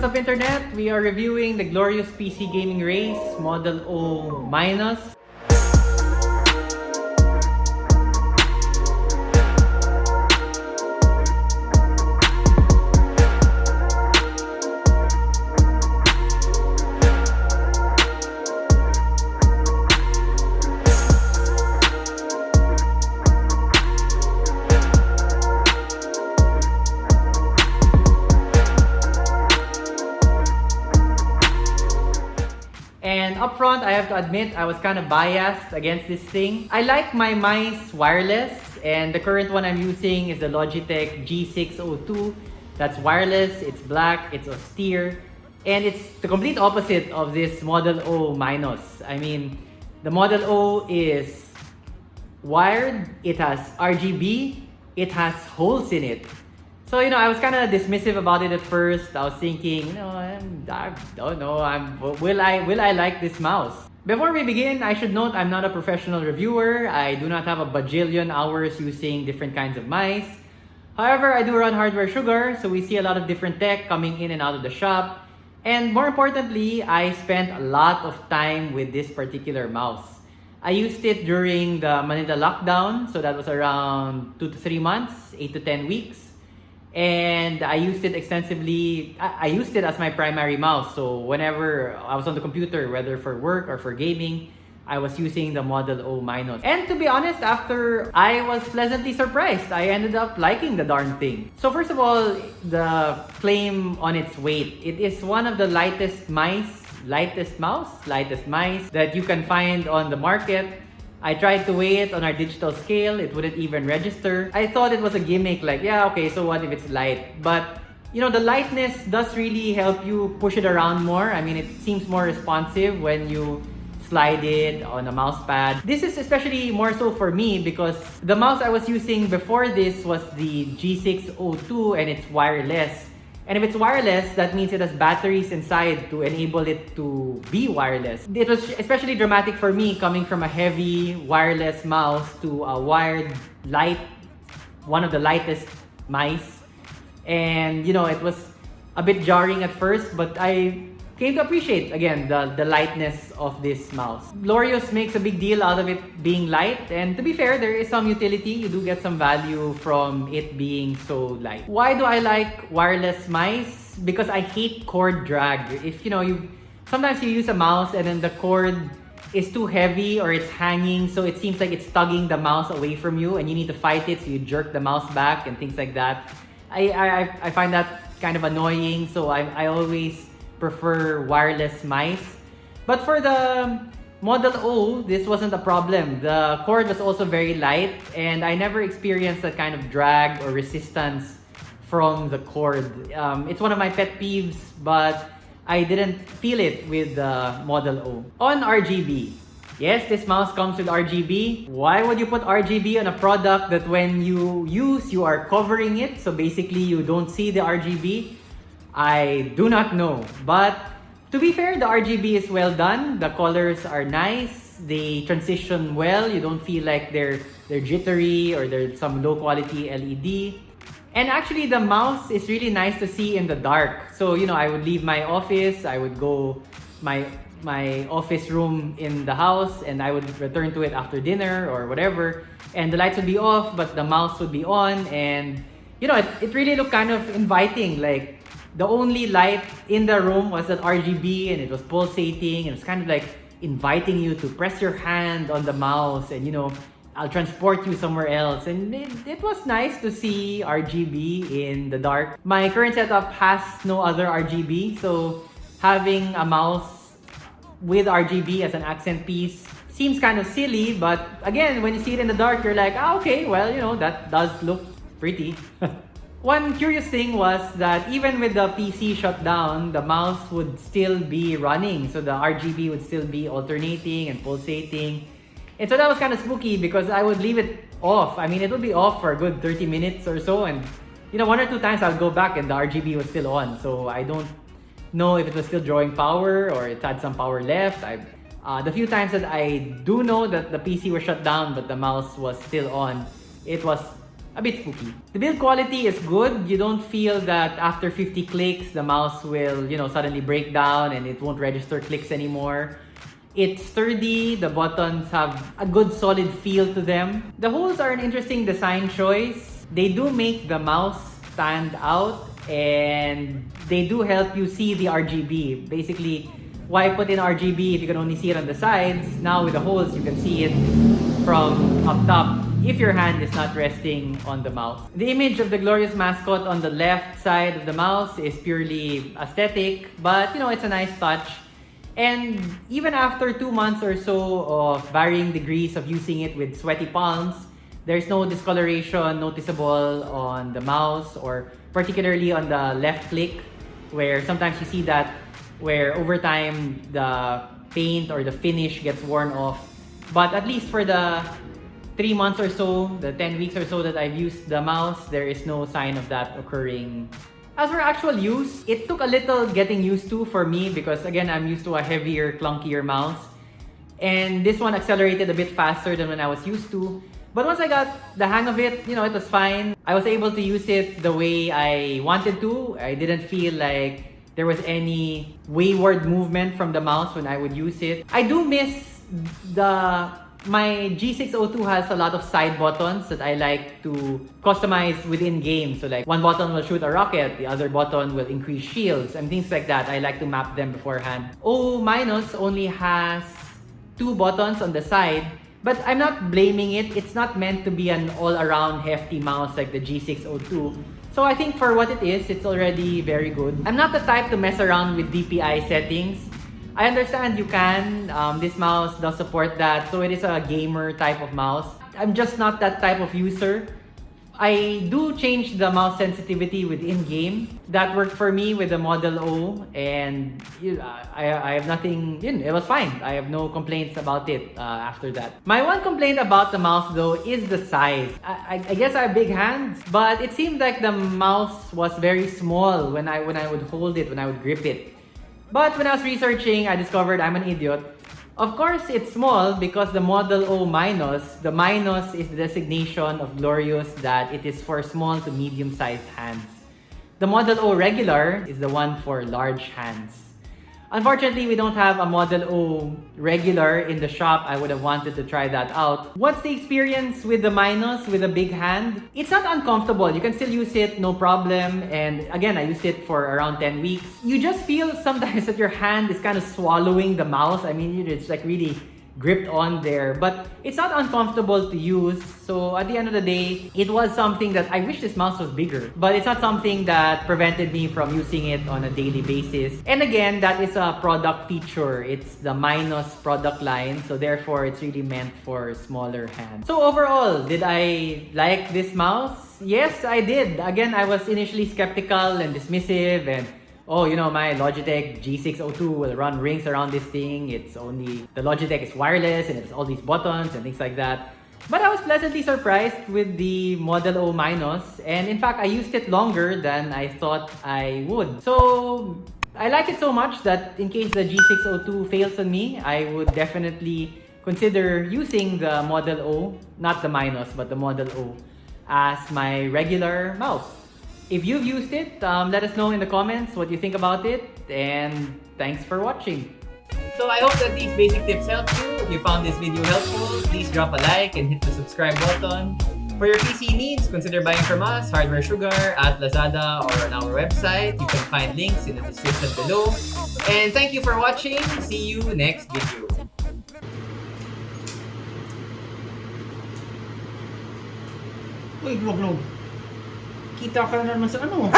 what's up internet? We are reviewing the Glorious PC Gaming Race Model O And up front, I have to admit, I was kind of biased against this thing. I like my mice wireless, and the current one I'm using is the Logitech G602. That's wireless, it's black, it's austere, and it's the complete opposite of this Model O minus. I mean, the Model O is wired, it has RGB, it has holes in it. So, you know, I was kind of dismissive about it at first. I was thinking, you know, I'm, I don't know, I'm, will I will I like this mouse? Before we begin, I should note I'm not a professional reviewer. I do not have a bajillion hours using different kinds of mice. However, I do run Hardware Sugar, so we see a lot of different tech coming in and out of the shop. And more importantly, I spent a lot of time with this particular mouse. I used it during the Manila lockdown, so that was around 2 to 3 months, 8 to 10 weeks and I used it extensively. I, used it as my primary mouse. So whenever I was on the computer, whether for work or for gaming, I was using the Model O minus. And to be honest, after I was pleasantly surprised, I ended up liking the darn thing. So first of all, the claim on its weight. It is one of the lightest mice, lightest mouse, lightest mice that you can find on the market. I tried to weigh it on our digital scale. It wouldn't even register. I thought it was a gimmick like, yeah, okay, so what if it's light? But, you know, the lightness does really help you push it around more. I mean, it seems more responsive when you slide it on a mouse pad. This is especially more so for me because the mouse I was using before this was the G602 and it's wireless. And if it's wireless, that means it has batteries inside to enable it to be wireless. It was especially dramatic for me coming from a heavy wireless mouse to a wired light, one of the lightest mice. And you know, it was a bit jarring at first, but I came to appreciate again the, the lightness of this mouse. Glorious makes a big deal out of it being light and to be fair, there is some utility. You do get some value from it being so light. Why do I like wireless mice? Because I hate cord drag. If you know, you sometimes you use a mouse and then the cord is too heavy or it's hanging so it seems like it's tugging the mouse away from you and you need to fight it so you jerk the mouse back and things like that. I, I, I find that kind of annoying so I, I always prefer wireless mice. But for the Model O, this wasn't a problem. The cord was also very light and I never experienced that kind of drag or resistance from the cord. Um, it's one of my pet peeves, but I didn't feel it with the Model O. On RGB, yes, this mouse comes with RGB. Why would you put RGB on a product that when you use, you are covering it? So basically, you don't see the RGB. I do not know. But to be fair, the RGB is well done. The colors are nice. They transition well. You don't feel like they're they're jittery or there's some low quality LED. And actually the mouse is really nice to see in the dark. So, you know, I would leave my office, I would go my my office room in the house and I would return to it after dinner or whatever. And the lights would be off, but the mouse would be on and you know, it, it really looked kind of inviting. Like the only light in the room was that RGB and it was pulsating and it was kind of like inviting you to press your hand on the mouse and you know I'll transport you somewhere else and it, it was nice to see RGB in the dark. My current setup has no other RGB so having a mouse with RGB as an accent piece seems kind of silly but again when you see it in the dark you're like ah, okay well you know that does look pretty. One curious thing was that even with the PC shut down, the mouse would still be running. So the RGB would still be alternating and pulsating. And so that was kind of spooky because I would leave it off. I mean, it would be off for a good 30 minutes or so. And, you know, one or two times I'll go back and the RGB was still on. So I don't know if it was still drawing power or it had some power left. I, uh, the few times that I do know that the PC was shut down but the mouse was still on, it was a bit spooky. The build quality is good. You don't feel that after 50 clicks, the mouse will, you know, suddenly break down and it won't register clicks anymore. It's sturdy, the buttons have a good solid feel to them. The holes are an interesting design choice. They do make the mouse stand out and they do help you see the RGB. Basically, why put in RGB if you can only see it on the sides? Now with the holes, you can see it from up top if your hand is not resting on the mouse. The image of the glorious mascot on the left side of the mouse is purely aesthetic, but you know, it's a nice touch. And even after two months or so of varying degrees of using it with sweaty palms, there's no discoloration noticeable on the mouse or particularly on the left click where sometimes you see that where over time the paint or the finish gets worn off. But at least for the three months or so, the 10 weeks or so that I've used the mouse, there is no sign of that occurring as for actual use, it took a little getting used to for me because again, I'm used to a heavier, clunkier mouse. And this one accelerated a bit faster than when I was used to. But once I got the hang of it, you know, it was fine. I was able to use it the way I wanted to. I didn't feel like there was any wayward movement from the mouse when I would use it. I do miss the my G602 has a lot of side buttons that I like to customize within game. So like one button will shoot a rocket, the other button will increase shields and things like that. I like to map them beforehand. O minus only has two buttons on the side, but I'm not blaming it. It's not meant to be an all-around hefty mouse like the G602. So I think for what it is, it's already very good. I'm not the type to mess around with DPI settings. I understand you can. Um, this mouse does support that. So it is a gamer type of mouse. I'm just not that type of user. I do change the mouse sensitivity within game. That worked for me with the Model O and I, I have nothing, you know, it was fine. I have no complaints about it uh, after that. My one complaint about the mouse though is the size. I, I, guess I have big hands, but it seemed like the mouse was very small when I, when I would hold it, when I would grip it. But when I was researching, I discovered I'm an idiot. Of course, it's small because the Model O minus, the minus is the designation of Glorious that it is for small to medium-sized hands. The Model O regular is the one for large hands. Unfortunately, we don't have a Model O regular in the shop. I would have wanted to try that out. What's the experience with the Minus with a big hand? It's not uncomfortable. You can still use it, no problem. And again, I used it for around 10 weeks. You just feel sometimes that your hand is kind of swallowing the mouse. I mean, it's like really gripped on there. But it's not uncomfortable to use. So at the end of the day it was something that I wish this mouse was bigger. But it's not something that prevented me from using it on a daily basis. And again that is a product feature. It's the minus product line. So therefore it's really meant for smaller hands. So overall did I like this mouse? Yes I did. Again I was initially skeptical and dismissive and oh, you know, my Logitech G602 will run rings around this thing. It's only, the Logitech is wireless and it's all these buttons and things like that. But I was pleasantly surprised with the Model O Minus. And in fact, I used it longer than I thought I would. So I like it so much that in case the G602 fails on me, I would definitely consider using the Model O, not the Minus, but the Model O as my regular mouse. If you've used it, um, let us know in the comments what you think about it. And thanks for watching. So I hope that these basic tips helped you. If you found this video helpful, please drop a like and hit the subscribe button. For your PC needs, consider buying from us, Hardware Sugar, at Lazada, or on our website. You can find links in the description below. And thank you for watching. See you next video. Uy, vlog, vlog. que toca na armação. Não.